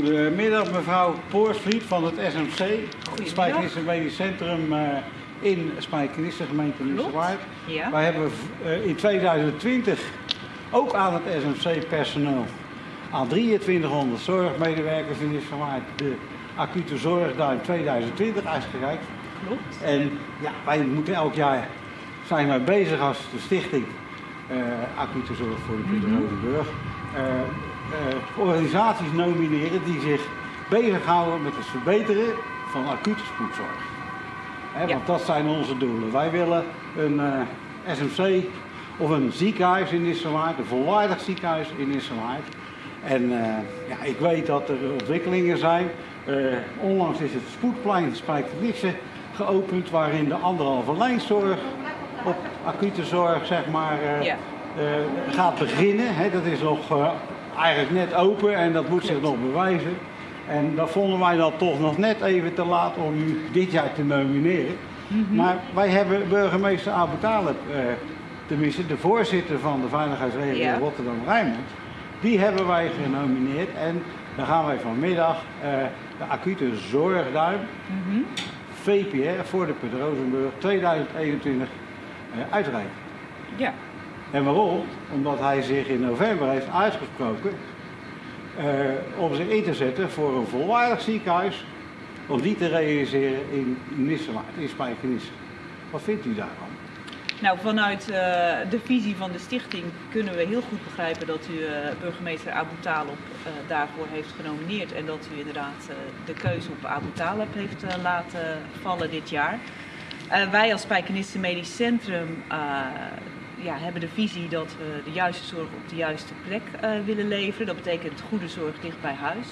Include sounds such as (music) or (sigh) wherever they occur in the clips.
Goedemiddag mevrouw Poorsvliet van het SMC, het Spijkenisse Medisch Centrum uh, in Spijkenisse, gemeente Nissewaard. Ja. Wij hebben uh, in 2020 ook aan het SMC personeel aan 2300 zorgmedewerkers in Nissewaard de acute zorg daar in 2020 uitgereikt. Klopt. En ja, wij moeten elk jaar zijn wij bezig als de stichting uh, acute zorg voor de Pieter Mhm. Rozenburg. uh, organisaties nomineren die zich bezighouden met het verbeteren van acute spoedzorg. Ja. Want dat zijn onze doelen. Wij willen een eh, SMC of een ziekenhuis in Nissewaard, een volwaardig ziekenhuis in Nissewaard. En eh, ja, ik weet dat er ontwikkelingen zijn. Eh, onlangs is het spoedplein Spijkenisse geopend, waarin de anderhalve lijnzorg op acute zorg zeg maar, eh, Ja. eh, gaat beginnen. Dat is nog eh, eigenlijk net open en dat moet zich nog bewijzen. En dat vonden wij dan toch nog net even te laat om u dit jaar te nomineren. Maar wij hebben burgemeester Abu Talib, eh, tenminste de voorzitter van de veiligheidsregio Ja. Rotterdam-Rijnmond, die hebben wij genomineerd. En dan gaan wij vanmiddag eh, de acute zorgduim, VPR, voor de Put Rozenburg 2021 eh, uitreiken. Ja. En waarom? Omdat hij zich in november heeft uitgesproken eh, om zich in te zetten voor een volwaardig ziekenhuis. Om die te realiseren in Nissewaard, in Spijkenisse. Wat vindt u daarvan? Nou, vanuit eh, de visie van de stichting kunnen we heel goed begrijpen dat u eh, burgemeester Abu Talib daarvoor heeft genomineerd. En dat u inderdaad de keuze op Abu Talib heeft laten vallen dit jaar. Wij als Spijkenisse Medisch Centrum ja, hebben de visie dat we de juiste zorg op de juiste plek eh, willen leveren. Dat betekent goede zorg dicht bij huis.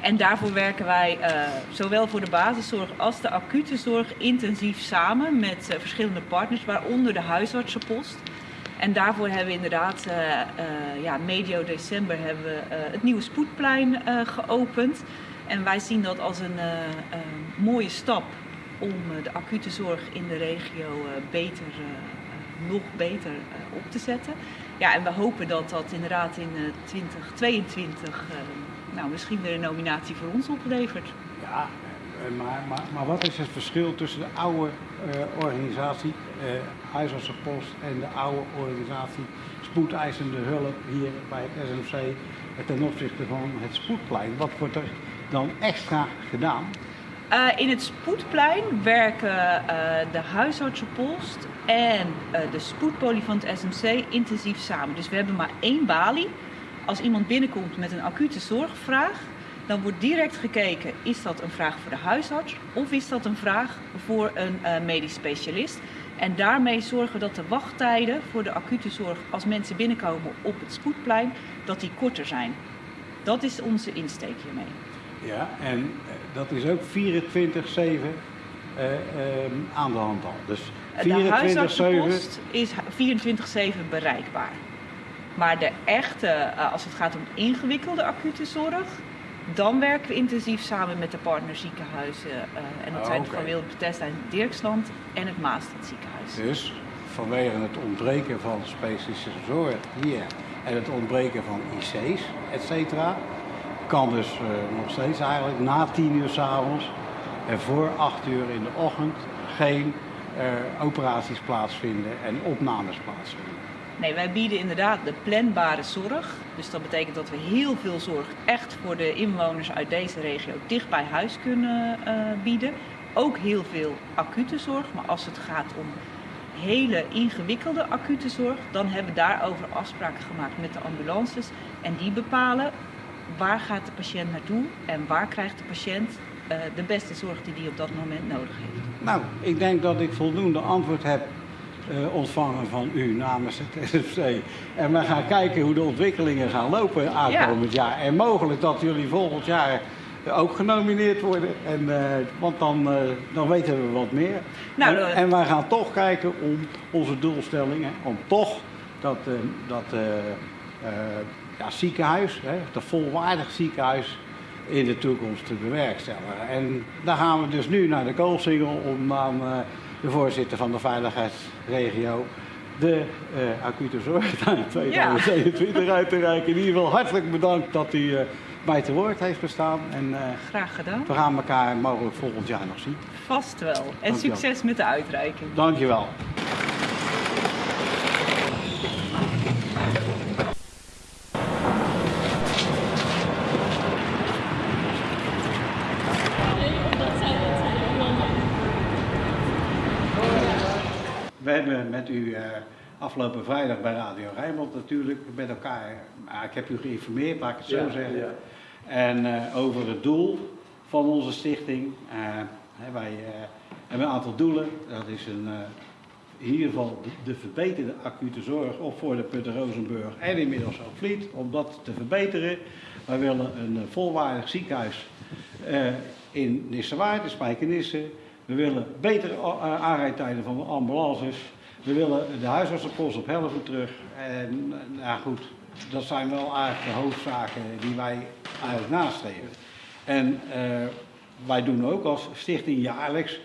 En daarvoor werken wij eh, zowel voor de basiszorg als de acute zorg intensief samen met eh, verschillende partners, waaronder de huisartsenpost. En daarvoor hebben we inderdaad, ja, medio december hebben we het nieuwe spoedplein geopend. En wij zien dat als een mooie stap om de acute zorg in de regio beter, eh, nog beter eh, op te zetten. Ja, en we hopen dat dat inderdaad in eh, 2022 eh, nou, misschien weer een nominatie voor ons oplevert. Ja, eh, maar, maar, maar wat is het verschil tussen de oude eh, organisatie, eh huisartsenpost, en de oude organisatie spoedeisende hulp hier bij het SMC eh, ten opzichte van het spoedplein? Wat wordt er dan extra gedaan? Eh, in het spoedplein werken eh, de huisartsenpost en eh, de spoedpolie van het SMC intensief samen. Dus we hebben maar één balie. Als iemand binnenkomt met een acute zorgvraag, dan wordt direct gekeken: is dat een vraag voor de huisarts of is dat een vraag voor een medisch specialist? En daarmee zorgen we dat de wachttijden voor de acute zorg als mensen binnenkomen op het spoedplein, dat die korter zijn. Dat is onze insteek hiermee. Ja, en eh, dat is ook 24-7 eh, ehm, aan de hand al. Dus De 24-7. huisartsenpost is 24-7 bereikbaar. Maar de echte, eh, als het gaat om ingewikkelde acute zorg, dan werken we intensief samen met de partnerziekenhuizen. en dat Oh, zijn van Wilde Bethesda in Dirksland en het Maastad ziekenhuis. Dus vanwege het ontbreken van specialistische zorg hier en het ontbreken van IC's, et cetera, kan dus eh, nog steeds eigenlijk na 10 uur s'avonds en voor 8 uur in de ochtend geen eh, operaties plaatsvinden en opnames plaatsvinden. Nee, wij bieden inderdaad de planbare zorg. Dus dat betekent dat we heel veel zorg echt voor de inwoners uit deze regio dicht bij huis kunnen eh, bieden. Ook heel veel acute zorg, maar als het gaat om hele ingewikkelde acute zorg, dan hebben we daarover afspraken gemaakt met de ambulances. En die bepalen waar gaat de patiënt naartoe en waar krijgt de patiënt eh, de beste zorg die hij op dat moment nodig heeft. Nou, ik denk dat ik voldoende antwoord heb eh, ontvangen van u namens het SFC. En we gaan kijken hoe de ontwikkelingen gaan lopen aankomend jaar. En mogelijk dat jullie volgend jaar ook genomineerd worden. En, eh, want dan, dan weten we wat meer. Nou, en, en wij gaan toch kijken om onze doelstellingen, om toch dat, dat ja, ziekenhuis, hè, dat volwaardig ziekenhuis, in de toekomst te bewerkstelligen. En daar gaan we dus nu naar de koolsingel om aan eh, de voorzitter van de veiligheidsregio de eh, acute zorg (laughs) in 2021 uit te reiken. In ieder geval hartelijk bedankt dat u eh, mij te woord heeft gestaan. En Graag gedaan. we gaan elkaar mogelijk volgend jaar nog zien. Vast wel. En succes met de uitreiking. Dankjewel. Hebben met u eh, afgelopen vrijdag bij Radio Rijnmond natuurlijk met elkaar, ik heb u geïnformeerd, laat ik het zo Ja, zeggen. ja. En eh, over het doel van onze stichting. Eh, hè, wij hebben een aantal doelen. Dat is een, in ieder geval de, de verbeterde acute zorg op voor de Putten Rozenburg en inmiddels ook Vliet. Om dat te verbeteren. Wij willen een volwaardig ziekenhuis in Nissewaard, in Spijkenisse. We willen betere eh, aanrijdtijden van ambulances. We willen de huisartsenpost op Helven terug. En nou goed, dat zijn wel eigenlijk de hoofdzaken die wij eigenlijk nastreven. En eh, wij doen ook als stichting jaarlijks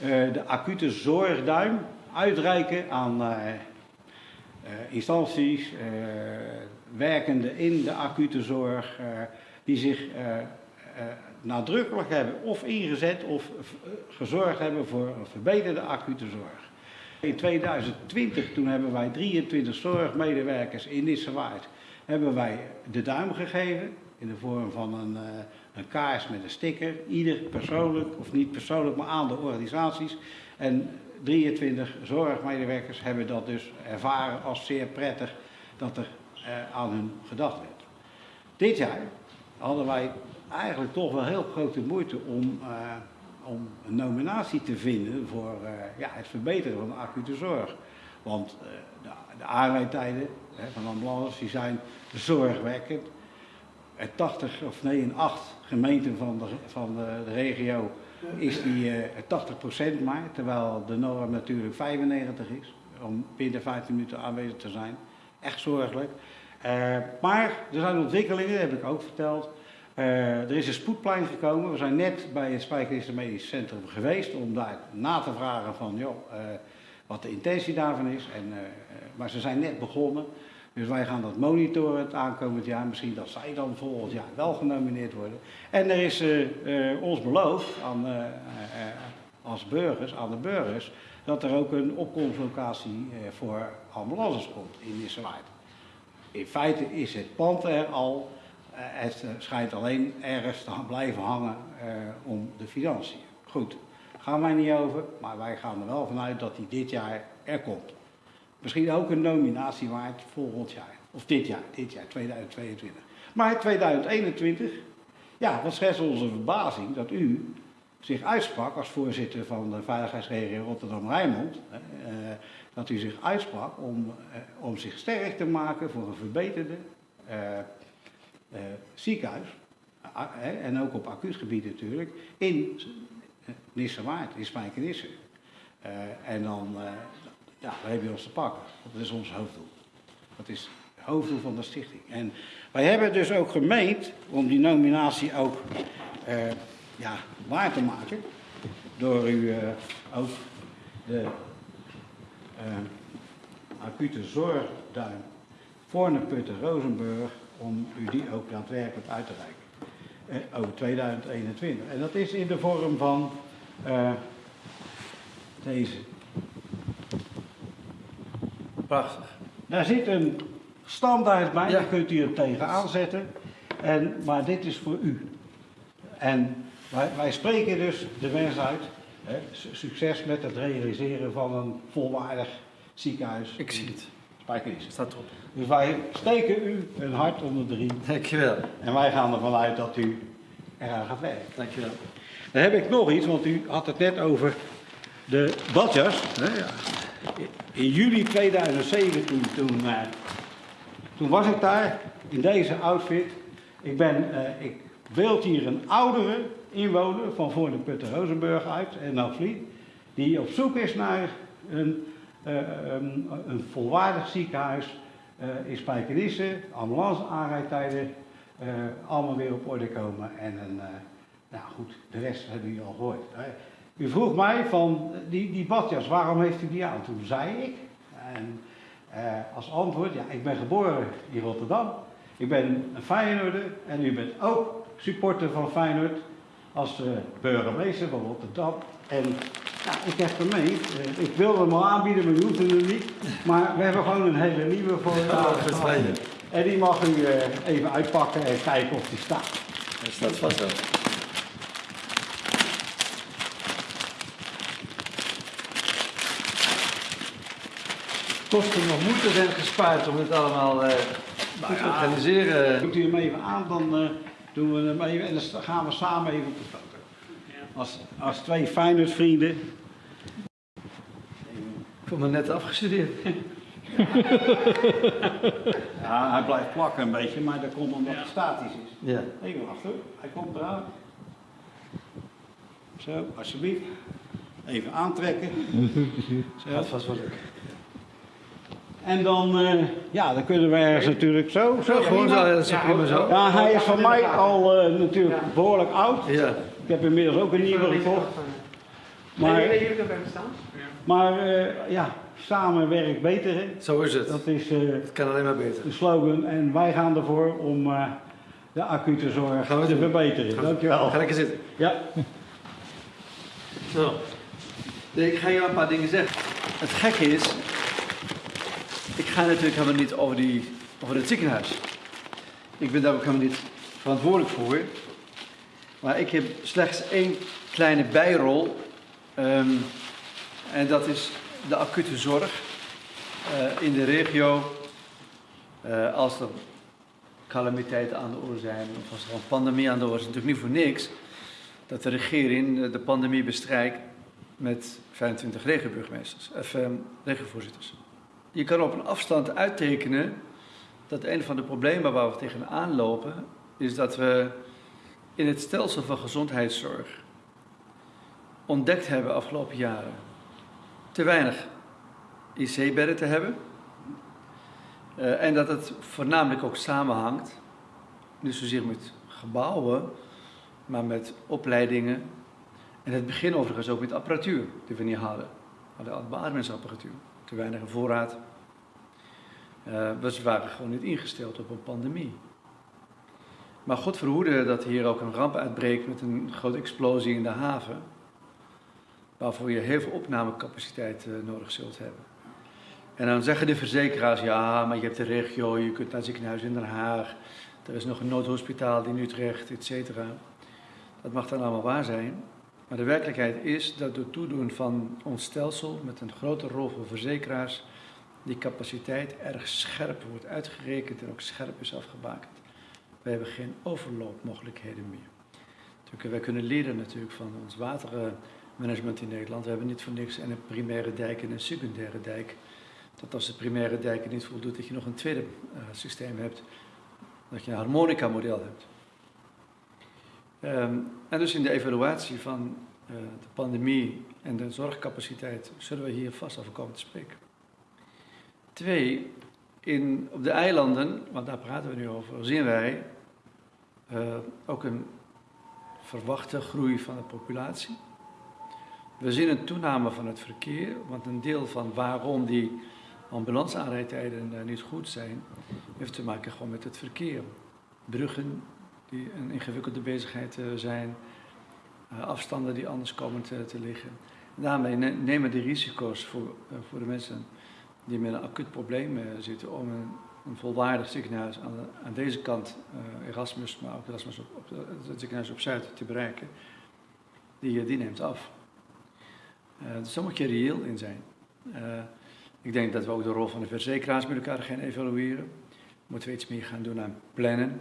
eh, de acute zorgduim uitreiken aan instanties, eh, werkende in de acute zorg, die zich nadrukkelijk hebben of ingezet of eh, gezorgd hebben voor een verbeterde acute zorg. In 2020, toen hebben wij 23 zorgmedewerkers in Nissewaard, hebben wij de duim gegeven in de vorm van een, eh, een kaars met een sticker. Ieder persoonlijk, of niet persoonlijk, maar aan de organisaties. En 23 zorgmedewerkers hebben dat dus ervaren als zeer prettig dat er eh, aan hun gedacht werd. Dit jaar hadden wij eigenlijk toch wel heel grote moeite om, eh, om een nominatie te vinden voor eh, ja, het verbeteren van de acute zorg. Want eh, de, de van ambulances die zijn zorgwekkend. In 80 of nee, in 8 gemeenten van de, van de, regio is die eh 80% maar, terwijl de norm natuurlijk 95 is om binnen 15 minuten aanwezig te zijn. Echt zorgelijk. Maar er zijn ontwikkelingen, dat heb ik ook verteld. Eh, er is een spoedplein gekomen. We zijn net bij het Spijkerisse Medisch Centrum geweest om daar na te vragen van joh, eh, wat de intentie daarvan is. En, eh, maar ze zijn net begonnen. Dus wij gaan dat monitoren het aankomend jaar. Misschien dat zij dan volgend jaar wel genomineerd worden. En er is ons beloofd aan, als burgers, aan de burgers, dat er ook een opkomstlocatie voor ambulances komt in Nissewaard. In feite is het pand er al. Eh, het eh, schijnt alleen ergens te blijven hangen eh, om de financiën. Goed, gaan wij niet over, maar wij gaan er wel vanuit dat die dit jaar er komt. Misschien ook een nominatie waard volgend jaar. Of dit jaar, dit jaar, 2022. Maar 2021, ja, wat schetst onze verbazing dat u zich uitsprak als voorzitter van de veiligheidsregio Rotterdam-Rijnmond. dat u zich uitsprak om, om zich sterk te maken voor een verbeterde eh, ziekenhuis. En ook op acuut gebied natuurlijk. In eh, Nissewaard, in Spijkenisse. Eh, en dan, ja, dan heb je ons te pakken. Dat is ons hoofddoel. Dat is het hoofddoel van de stichting. En wij hebben dus ook gemeend om die nominatie ook ja, waar te maken. Door u eh, ook de eh, acute zorgduim voor Putten Rozenburg, om u die ook daadwerkelijk uit te reiken. Eh, over 2021. En dat is in de vorm van eh, deze. Prachtig. Daar zit een standaard bij, Ja. daar kunt u hem tegenaan zetten. En, maar dit is voor u. En wij, wij spreken dus de wens uit. Hè, su- succes met het realiseren van een volwaardig ziekenhuis. Ik zie het. Spijkenisse. Staat erop. Dus wij steken u een hart onder de riem. Dankjewel. En wij gaan ervan uit dat u eraan gaat werken. Dankjewel. Dan heb ik nog iets, want u had het net over de badjas. In juli 2017, toen, eh, toen was ik daar in deze outfit. Ik, ben, eh, ik beeld hier een oudere inwoner van voor de Putten Rozenburg uit en Vliet, die op zoek is naar een, eh, een, een volwaardig ziekenhuis eh, in Spijkenisse, ambulance aanrijdtijden, eh, allemaal weer op orde komen en een, nou goed, de rest hebben jullie al gehoord. U vroeg mij van die, die badjas, waarom heeft u die aan? Toen zei ik, en, als antwoord, ja, ik ben geboren in Rotterdam. Ik ben een Feyenoorder en u bent ook supporter van Feyenoord als uh, burgemeester van Rotterdam. En ja, ik heb hem mee. Uh, ik wilde hem al aanbieden, maar u hoeft hem niet. Maar we hebben gewoon een hele nieuwe voor u. en die mag u uh, even uitpakken en kijken of die staat. Hij staat vast wel. kosten nog moeite zijn gespaard om het allemaal uh, goed te organiseren. Doet u hem even aan, dan uh, doen we hem even en dan gaan we samen even op de foto. Als, als twee Feyenoord-vrienden. Ik voel me net afgestudeerd. ja, hij blijft plakken een beetje, maar dat komt omdat het statisch is. Ja. Even wachten, hij komt eraan. Zo, alsjeblieft. Even aantrekken. (laughs) Zo. Gaat vast wel lukken. En dan, uh, ja, dan kunnen we ergens natuurlijk zo. Zo, gewoon zo, dat is prima zo. Ja, hij is van mij al uh, natuurlijk behoorlijk oud. Ja. Ik heb inmiddels ook een nieuwe gekocht. Maar, maar uh, ja, samen werkt beter. Hè? Zo is het. Dat is het kan alleen maar beter. de slogan. En wij gaan ervoor om de acute zorg gaan we te verbeteren. Dankjewel. Ga lekker zitten. Ja. Zo. Ik ga je een paar dingen zeggen. Het gekke is, ik ga natuurlijk helemaal niet over, die, over het ziekenhuis. Ik ben daar ook helemaal niet verantwoordelijk voor. Maar ik heb slechts één kleine bijrol. Um, en dat is de acute zorg uh, in de regio. Uh, als er calamiteiten aan de orde zijn, of als er een pandemie aan de orde is, natuurlijk niet voor niks dat de regering de pandemie bestrijkt met 25 regioburgemeesters, of um, regiovoorzitters. Je kan op een afstand uittekenen dat een van de problemen waar we tegenaan lopen, is dat we in het stelsel van gezondheidszorg ontdekt hebben afgelopen jaren te weinig IC-bedden te hebben. Uh, en dat het voornamelijk ook samenhangt, niet zozeer met gebouwen, maar met opleidingen. En het begin overigens ook met apparatuur die we niet hadden. We hadden beademingsapparatuur, te weinig voorraad. Uh, we waren gewoon niet ingesteld op een pandemie. Maar God verhoede dat hier ook een ramp uitbreekt met een grote explosie in de haven. Waarvoor je heel veel opnamecapaciteit uh, nodig zult hebben. En dan zeggen de verzekeraars, ja, maar je hebt de regio, je kunt naar het ziekenhuis in Den Haag. Er is nog een noodhospitaal in Utrecht, et cetera. Dat mag dan allemaal waar zijn. Maar de werkelijkheid is dat door toedoen van ons stelsel, met een grote rol voor verzekeraars, die capaciteit erg scherp wordt uitgerekend en ook scherp is afgebakend. We hebben geen overloopmogelijkheden meer. Natuurlijk, wij kunnen leren natuurlijk van ons watermanagement in Nederland. We hebben niet voor niks een primaire dijk en een secundaire dijk. Dat als de primaire dijk niet voldoet, dat je nog een tweede uh, systeem hebt. Dat je een harmonica-model hebt. Um, en dus in de evaluatie van uh, de pandemie en de zorgcapaciteit zullen we hier vast over komen te spreken. Twee, in, op de eilanden, want daar praten we nu over, zien wij uh, ook een verwachte groei van de populatie. We zien een toename van het verkeer, want een deel van waarom die ambulanceaanrijdtijden uh, niet goed zijn, heeft te maken gewoon met het verkeer. Bruggen die een ingewikkelde bezigheid uh, zijn, afstanden die anders komen te, liggen. Daarmee nemen de risico's voor, voor de mensen die met een acuut probleem zitten om een, een, volwaardig ziekenhuis aan, aan deze kant, uh, Erasmus, maar ook Erasmus op, het ziekenhuis op Zuid te bereiken, die, die neemt af. Uh, dus daar moet je reëel in zijn. ik denk dat we ook de rol van de verzekeraars met elkaar gaan evalueren. Moeten we iets meer gaan doen aan plannen.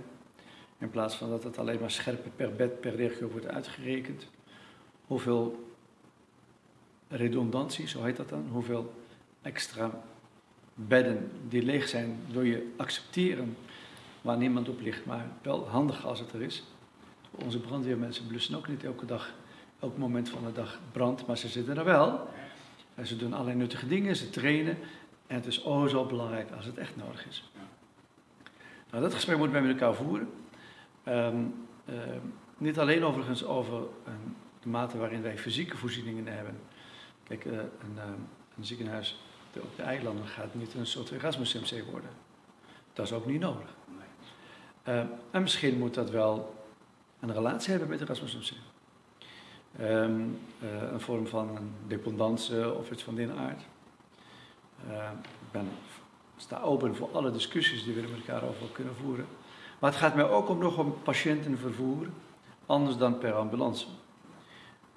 In plaats van dat het alleen maar scherp per bed, per regio wordt uitgerekend. Hoeveel redundantie, zo heet dat dan, hoeveel extra bedden die leeg zijn, door je accepteren waar niemand op ligt, maar wel handig als het er is. Onze brandweermensen blussen ook niet elke dag, elk moment van de dag brand, maar ze zitten er wel. En ze doen allerlei nuttige dingen, ze trainen en het is oh zo belangrijk als het echt nodig is. Nou, dat gesprek moeten we met elkaar voeren. Um, uh, niet alleen overigens over um, de mate waarin wij fysieke voorzieningen hebben. Kijk, uh, een, een ziekenhuis op de eilanden gaat niet een soort Erasmus MC worden. Dat is ook niet nodig. Eh, en misschien moet dat wel een relatie hebben met Erasmus MC. Ehm, eh, een vorm van een dependance of iets van die aard. Eh, ik ben, sta open voor alle discussies die we er met elkaar over kunnen voeren. Maar het gaat mij ook om nog om patiëntenvervoer, anders dan per ambulance.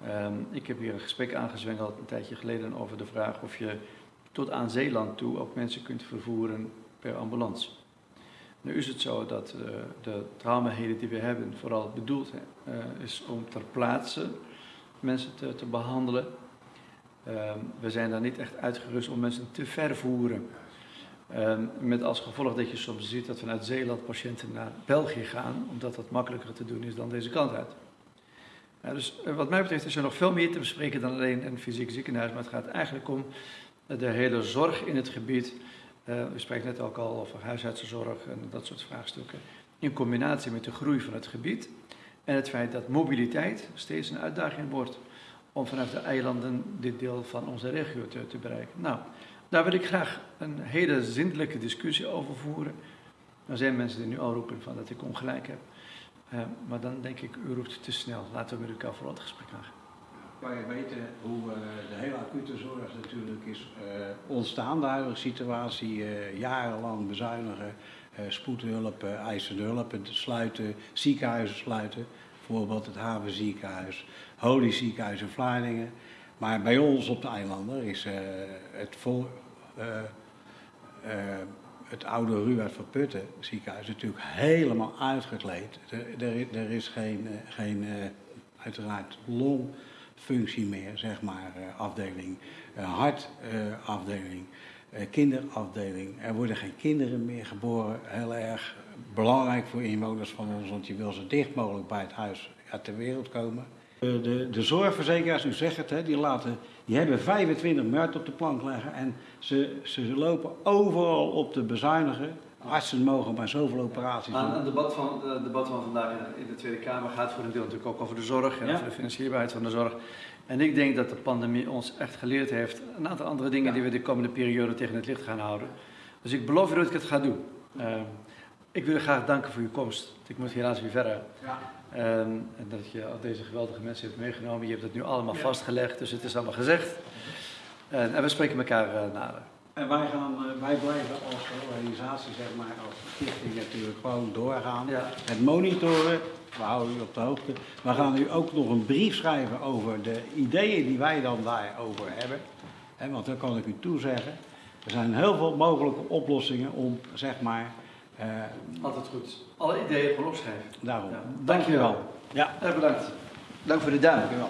Ehm, ik heb hier een gesprek aangezwengeld een tijdje geleden over de vraag of je tot aan Zeeland toe ook mensen kunt vervoeren per ambulance. Nu is het zo dat uh, de traumaheden die we hebben vooral bedoeld uh, is om ter plaatse mensen te, te behandelen. Uh, we zijn daar niet echt uitgerust om mensen te vervoeren. Ehm, met als gevolg dat je soms ziet dat vanuit Zeeland patiënten naar België gaan, omdat dat makkelijker te doen is dan deze kant uit. Dus eh, wat mij betreft is er nog veel meer te bespreken dan alleen een fysiek ziekenhuis, maar het gaat eigenlijk om de hele zorg in het gebied. Uh, u spreekt net ook al over huisartsenzorg en dat soort vraagstukken. In combinatie met de groei van het gebied en het feit dat mobiliteit steeds een uitdaging wordt om vanuit de eilanden dit deel van onze regio te, bereiken. Nou, daar wil ik graag een hele zindelijke discussie over voeren. Er zijn mensen die nu al roepen van dat ik ongelijk heb. Uh, maar dan denk ik, u roept te snel. Laten we met elkaar vooral het gesprek aangaan. Wij weten hoe uh, de hele acute zorg natuurlijk is uh, ontstaan, de huidige situatie. jarenlang bezuinigen, spoedhulp, eisende hulp, sluiten, ziekenhuizen sluiten. Bijvoorbeeld het Havenziekenhuis, Holy Ziekenhuis in Vlaardingen. Maar bij ons op de eilanden is het voor het oude Ruud van Putten ziekenhuis natuurlijk helemaal uitgekleed. Er, er, is geen, geen uiteraard longfunctie meer, zeg maar, uh, afdeling, uh, hartafdeling, kinderafdeling. Er worden geen kinderen meer geboren. Heel erg belangrijk voor inwoners van ons, want je wil zo dicht mogelijk bij het huis ja, ter wereld komen. De, de zorgverzekeraars, u zegt het, hè, die, laten, die hebben 25 miljard op de plank leggen en ze, ze lopen overal op te bezuinigen. Artsen mogen maar zoveel operaties doen. Het debat van, het debat van vandaag in de Tweede Kamer gaat voor een deel natuurlijk ook over de zorg en ja. over de financierbaarheid van de zorg. En ik denk dat de pandemie ons echt geleerd heeft een aantal andere dingen ja. die we de komende periode tegen het licht gaan houden. Dus ik beloof u dat ik het ga doen. Uh, ik wil u graag danken voor uw komst. Ik moet helaas weer verder. Ja. Um, en dat je al deze geweldige mensen hebt meegenomen. Je hebt het nu allemaal ja. vastgelegd, dus het is allemaal gezegd. En, en we spreken elkaar uh, nader. En wij, gaan, wij blijven als organisatie, zeg maar, als stichting natuurlijk gewoon doorgaan. Ja. Het monitoren, we houden u op de hoogte. We gaan u ook nog een brief schrijven over de ideeën die wij dan daarover hebben. He, want dan kan ik u toezeggen, er zijn heel veel mogelijke oplossingen om, zeg maar... Uh, Altijd goed. Alle ideeën gewoon opschrijven. Daarom. Ja. Dank je wel. Ja. Erg bedankt. Dank voor de duim. Dank je wel.